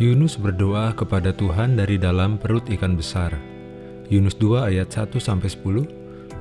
Yunus berdoa kepada Tuhan dari dalam perut ikan besar. Yunus 2 ayat 1-10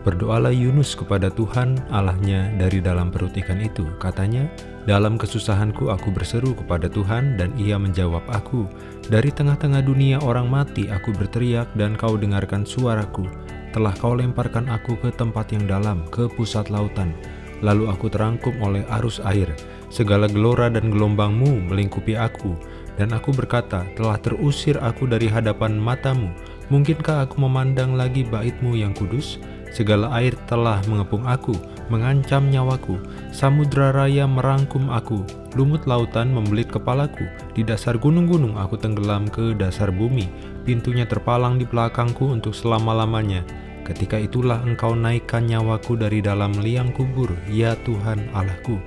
Berdoalah Yunus kepada Tuhan Allahnya dari dalam perut ikan itu. Katanya, dalam kesusahanku aku berseru kepada Tuhan dan ia menjawab aku. Dari tengah-tengah dunia orang mati aku berteriak dan kau dengarkan suaraku. Telah kau lemparkan aku ke tempat yang dalam, ke pusat lautan. Lalu aku terangkum oleh arus air. Segala gelora dan gelombangmu melingkupi aku. Dan aku berkata, telah terusir aku dari hadapan matamu. Mungkinkah aku memandang lagi baitmu yang kudus? Segala air telah mengepung aku, mengancam nyawaku. Samudra raya merangkum aku, lumut lautan membelit kepalaku. Di dasar gunung-gunung aku tenggelam ke dasar bumi. Pintunya terpalang di belakangku untuk selama-lamanya. Ketika itulah engkau naikkan nyawaku dari dalam liang kubur, ya Tuhan Allahku.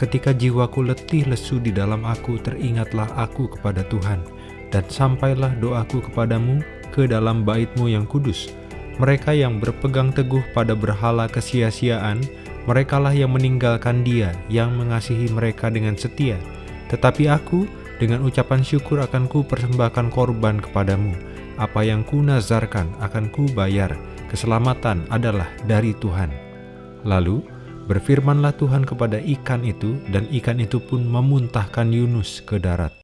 Ketika jiwaku letih lesu di dalam aku, teringatlah aku kepada Tuhan. Dan sampailah doaku kepadamu ke dalam baitmu yang kudus mereka yang berpegang teguh pada berhala kesia-siaan, merekalah yang meninggalkan dia yang mengasihi mereka dengan setia. Tetapi aku, dengan ucapan syukur akan ku persembahkan korban kepadamu. Apa yang ku nazarkan akan ku bayar. Keselamatan adalah dari Tuhan. Lalu, berfirmanlah Tuhan kepada ikan itu, dan ikan itu pun memuntahkan Yunus ke darat.